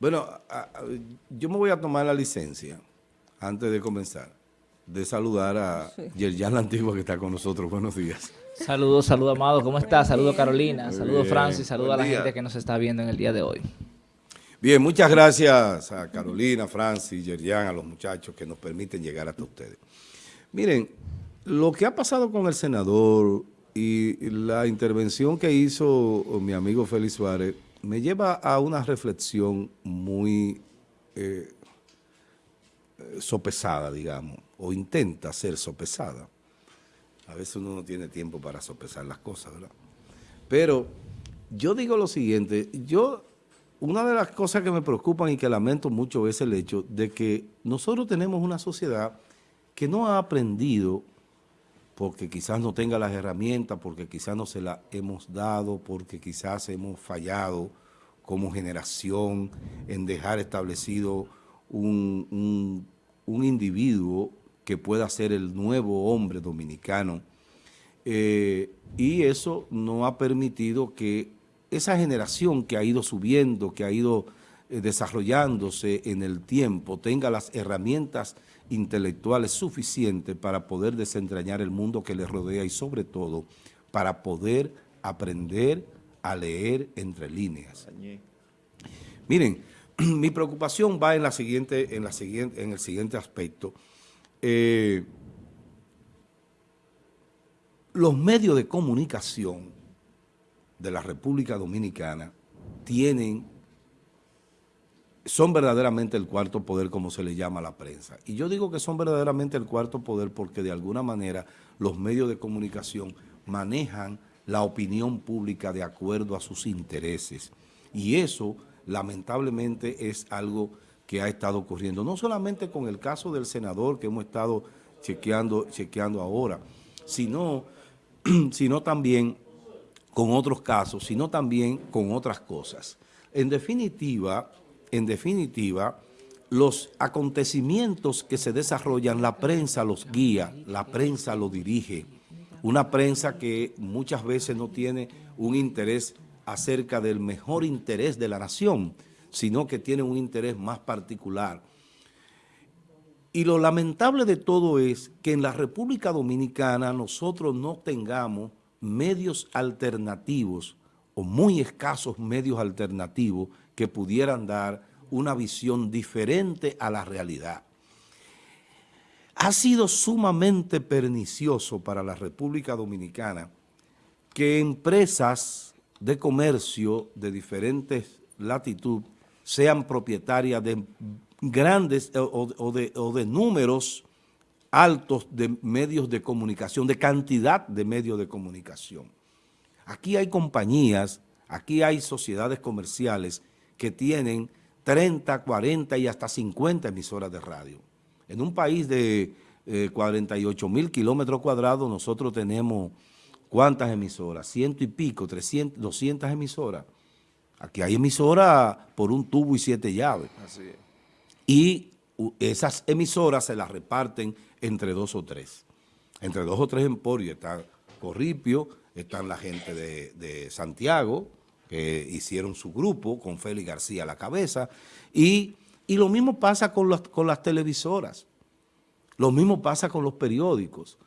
Bueno, yo me voy a tomar la licencia, antes de comenzar, de saludar a Yerjan la Antigua que está con nosotros. Buenos días. Saludos, saludos, Amado. ¿Cómo estás? Saludos, Carolina. Saludos, Francis. Saludos a la gente que nos está viendo en el día de hoy. Bien, muchas gracias a Carolina, Francis, Yerjan, a los muchachos que nos permiten llegar hasta ustedes. Miren, lo que ha pasado con el senador y la intervención que hizo mi amigo Félix Suárez me lleva a una reflexión muy eh, sopesada, digamos, o intenta ser sopesada. A veces uno no tiene tiempo para sopesar las cosas, ¿verdad? Pero yo digo lo siguiente, yo, una de las cosas que me preocupan y que lamento mucho es el hecho de que nosotros tenemos una sociedad que no ha aprendido porque quizás no tenga las herramientas, porque quizás no se las hemos dado, porque quizás hemos fallado como generación en dejar establecido un, individuo que pueda ser el nuevo hombre dominicano. Eh, y eso no ha permitido que esa generación que ha ido subiendo, que ha ido desarrollándose en el tiempo, tenga las herramientas intelectuales suficientes para poder desentrañar el mundo que le rodea y sobre todo para poder aprender a leer entre líneas. Miren, mi preocupación va en, la siguiente, en, la siguiente, en el siguiente aspecto. Eh, los medios de comunicación de la República Dominicana tienen son verdaderamente el cuarto poder, como se le llama a la prensa. Y yo digo que son verdaderamente el cuarto poder porque de alguna manera los medios de comunicación manejan la opinión pública de acuerdo a sus intereses. Y eso, lamentablemente, es algo que ha estado ocurriendo. No solamente con el caso del senador que hemos estado chequeando, chequeando ahora, sino, sino también con otros casos, sino también con otras cosas. En definitiva, en definitiva, los acontecimientos que se desarrollan, la prensa los guía, la prensa lo dirige. Una prensa que muchas veces no tiene un interés acerca del mejor interés de la nación, sino que tiene un interés más particular. Y lo lamentable de todo es que en la República Dominicana nosotros no tengamos medios alternativos o muy escasos medios alternativos que pudieran dar una visión diferente a la realidad. Ha sido sumamente pernicioso para la República Dominicana que empresas de comercio de diferentes latitud sean propietarias de grandes de, o de números altos de medios de comunicación, de cantidad de medios de comunicación. Aquí hay compañías, aquí hay sociedades comerciales que tienen 30, 40 y hasta 50 emisoras de radio. En un país de 48 eh, mil kilómetros cuadrados, nosotros tenemos, ¿cuántas emisoras? Ciento y pico, 300, 200 emisoras. Aquí hay emisoras por un tubo y siete llaves. Así es. Y esas emisoras se las reparten entre dos o tres. Entre dos o tres emporios. Está Corripio, están la gente de, de Santiago, que hicieron su grupo con Félix García a la cabeza, y, lo mismo pasa con las, con las televisoras, lo mismo pasa con los periódicos.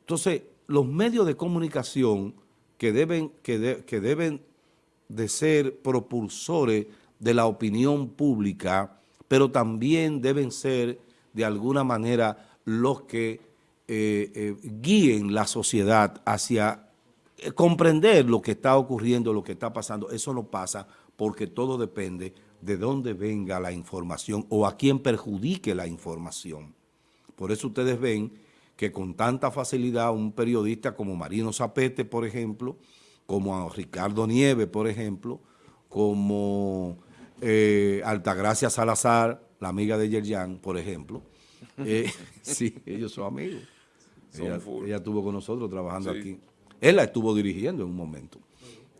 Entonces, los medios de comunicación que deben, que, que deben de ser propulsores de la opinión pública, pero también deben ser de alguna manera los que eh, eh, guíen la sociedad hacia comprender lo que está ocurriendo, lo que está pasando, eso no pasa porque todo depende de dónde venga la información o a quién perjudique la información. Por eso ustedes ven que con tanta facilidad un periodista como Marino Zapete, por ejemplo, como Ricardo Nieve, por ejemplo, como eh, Altagracia Salazar, la amiga de Yerjan, por ejemplo, eh, sí, ellos son amigos. ella, estuvo con nosotros trabajando aquí. Él la estuvo dirigiendo en un momento,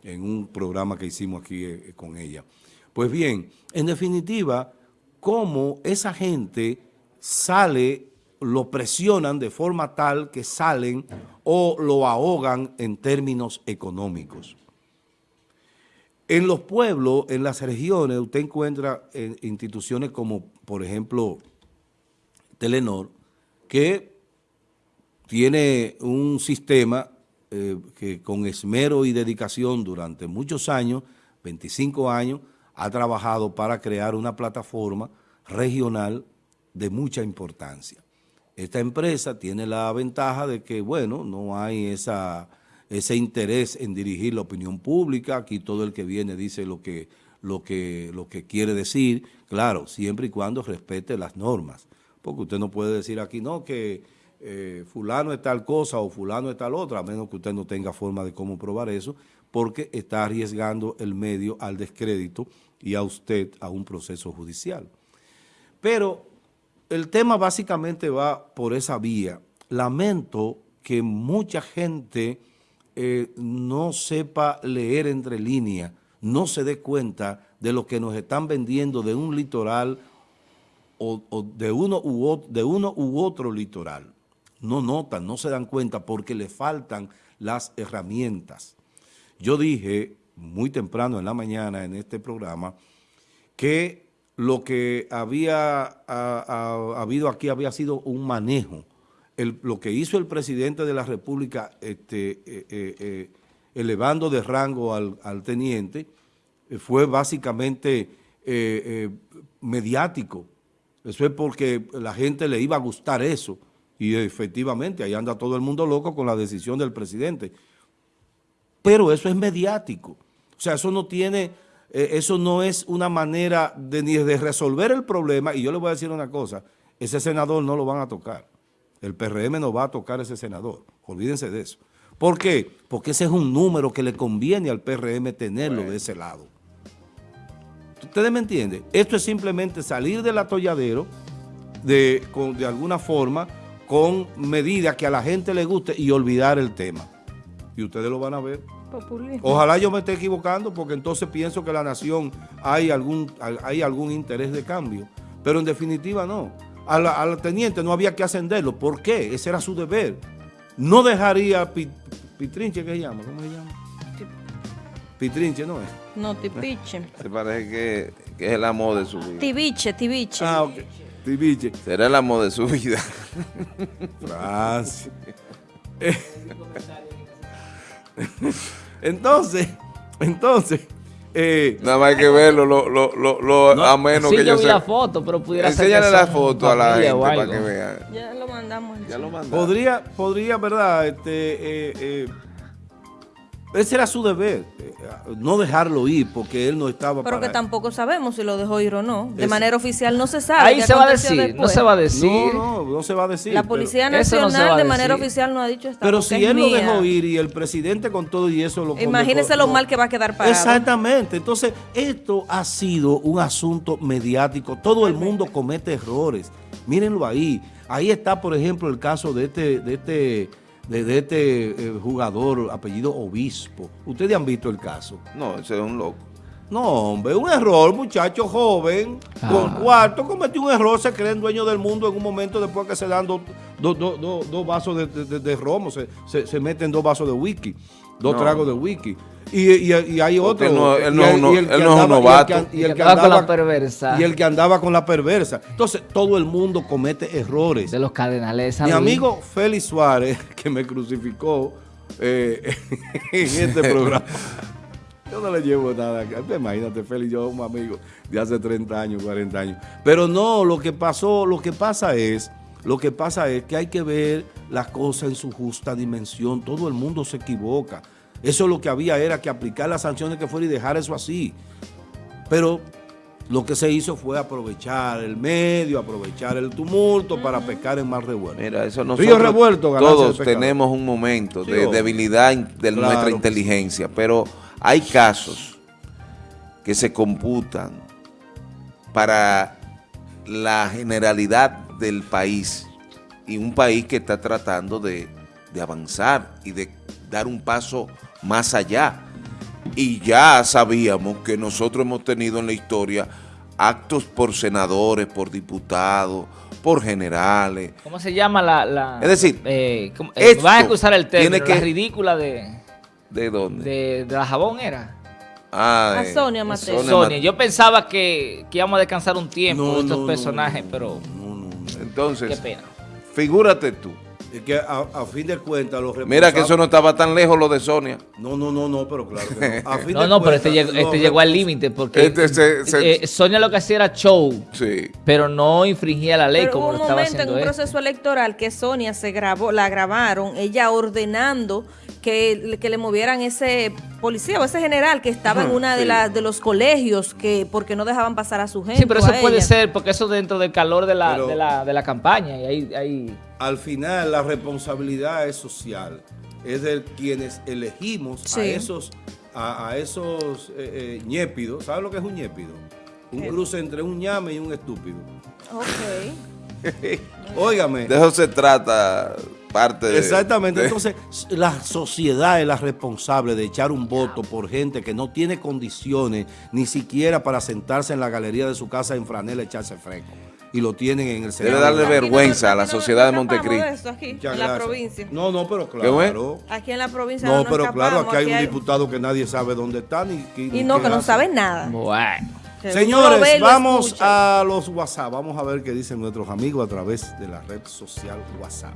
en un programa que hicimos aquí eh, con ella. Pues bien, en definitiva, cómo esa gente sale, lo presionan de forma tal que salen o lo ahogan en términos económicos. En los pueblos, en las regiones, usted encuentra eh, instituciones como, por ejemplo, Telenor, que tiene un sistema eh, que con esmero y dedicación durante muchos años, 25 años, ha trabajado para crear una plataforma regional de mucha importancia. Esta empresa tiene la ventaja de que, bueno, no hay esa, ese interés en dirigir la opinión pública, aquí todo el que viene dice lo que, lo que, lo que quiere decir, claro, siempre y cuando respete las normas, porque usted no puede decir aquí, no, que eh, fulano es tal cosa o fulano es tal otra, a menos que usted no tenga forma de cómo probar eso, porque está arriesgando el medio al descrédito y a usted a un proceso judicial. Pero el tema básicamente va por esa vía. Lamento que mucha gente eh, no sepa leer entre líneas, no se dé cuenta de lo que nos están vendiendo de un litoral o, de, uno u, de uno u otro litoral no notan, no se dan cuenta porque le faltan las herramientas. Yo dije muy temprano en la mañana en este programa que lo que había habido aquí había sido un manejo. lo que hizo el presidente de la República este, eh, eh, eh, elevando de rango al, al teniente fue básicamente mediático. Eso es porque la gente le iba a gustar eso y efectivamente, ahí anda todo el mundo loco con la decisión del presidente. Pero eso es mediático. O sea, eso no tiene, eh, eso no es una manera de, ni de resolver el problema. Y yo le voy a decir una cosa, ese senador no lo van a tocar. El PRM no va a tocar ese senador. Olvídense de eso. ¿Por qué? Porque ese es un número que le conviene al PRM tenerlo de ese lado. ¿Ustedes me entienden? Esto es simplemente salir del atolladero de, de alguna forma con medidas que a la gente le guste y olvidar el tema. Y ustedes lo van a ver. Ojalá yo me esté equivocando porque entonces pienso que la nación hay algún, hay algún interés de cambio. Pero en definitiva no. Al, teniente no había que ascenderlo. ¿Por qué? Ese era su deber. No dejaría Pitrinche, ¿qué se llama? ¿Cómo se llama? Pitrinche, ¿no es? No, Tipiche. Se parece que, que, es el amor de su vida. Tibiche, Tibiche. Ah, ok. Será el amor de su vida. entonces, entonces... Eh, Nada más hay que verlo, lo, lo, lo, lo a menos que yo, yo vi la foto, pero pudiera ser Enséñale la foto a la gente para que vean. Ya lo mandamos. Ya lo mandamos. Podría, podría, ¿verdad? Este, eh, eh, ese era su deber, eh, no dejarlo ir porque él no estaba Pero que tampoco sabemos si lo dejó ir o no. De manera oficial no se sabe. Ahí se va a decir, no se va a decir. No, no, no se va a decir. La Policía Nacional de manera oficial no ha dicho esta Pero si él lo dejó ir y el presidente con todo y eso lo Imagínese lo mal que va a quedar parado. Exactamente. Entonces, esto ha sido un asunto mediático. Todo el mundo comete errores. Mírenlo ahí. Ahí está, por ejemplo, el caso de este... De este de, este eh, jugador apellido Obispo. ¿Ustedes han visto el caso? No, ese es un loco. No, hombre, un error, muchacho joven, con ah. cuarto, cometió un error, se cree dueño del mundo en un momento después que se dan dos, vasos de, romo, se, se, meten dos vasos de whisky, dos tragos de whisky. Y, hay otro. No, él no, es un novato. Y el que andaba con la perversa. Y el que andaba con la perversa. Entonces, todo el mundo comete errores. De los cardenales. Mi amigo Félix Suárez, que me crucificó eh, en este programa. Yo no le llevo nada. Imagínate, Félix, yo un amigo de hace 30 años, 40 años. Pero no, lo que pasó, lo que pasa es, lo que pasa es que hay que ver las cosas en su justa dimensión. Todo el mundo se equivoca. Eso lo que había era que aplicar las sanciones que fuera y dejar eso así. Pero lo que se hizo fue aprovechar el medio, aprovechar el tumulto para pescar en mar revuelto. Mira, eso nosotros revuelto, todos tenemos un momento de debilidad de nuestra inteligencia, pero hay casos que se computan para la generalidad del país y un país que está tratando de, de avanzar y de dar un paso más allá. Y ya sabíamos que nosotros hemos tenido en la historia actos por senadores, por diputados, por generales. ¿Cómo se llama la...? es decir, eh, eh a usar el término, que, la ridícula de... ¿De dónde? De, la jabón era. Ah, a Sonia Mateo. Sonia, yo pensaba que, que, íbamos a descansar un tiempo de estos personajes, pero... Entonces, qué pena. figúrate tú, que a, fin de cuentas los Mira que eso no estaba tan lejos lo de Sonia. No, no, no, no, pero claro que no. A fin no, no, pero este llegó, este llegó al límite porque este eh, Sonia lo que hacía era show, sí. pero no infringía la ley pero como lo estaba haciendo un momento en un proceso electoral que Sonia se grabó, la grabaron, ella ordenando que, que le movieran ese policía o ese general que estaba en una de las de los colegios que porque no dejaban pasar a su gente. Sí, pero eso puede ser porque eso dentro del calor de la, de la, de la campaña y ahí, ahí al final la responsabilidad es social, es de quienes elegimos a esos, a, esos eh, eh, ñépidos. ¿Sabes lo que es un ñépido? Un cruce entre un ñame y un estúpido. Ok. Óigame. De eso se trata parte de... Exactamente. Entonces, la sociedad es la responsable de echar un voto por gente que no tiene condiciones ni siquiera para sentarse en la galería de su casa en franela echarse fresco y lo tienen en el Senado. Debe darle vergüenza a la sociedad de Montecristo. aquí, en la provincia. No, no, pero claro. Aquí en la provincia no, pero claro, aquí hay un diputado que nadie sabe dónde está ni, Y no, que no sabe nada. Bueno. Señores, vamos a los WhatsApp. Vamos a ver qué dicen nuestros amigos a través de la red social WhatsApp.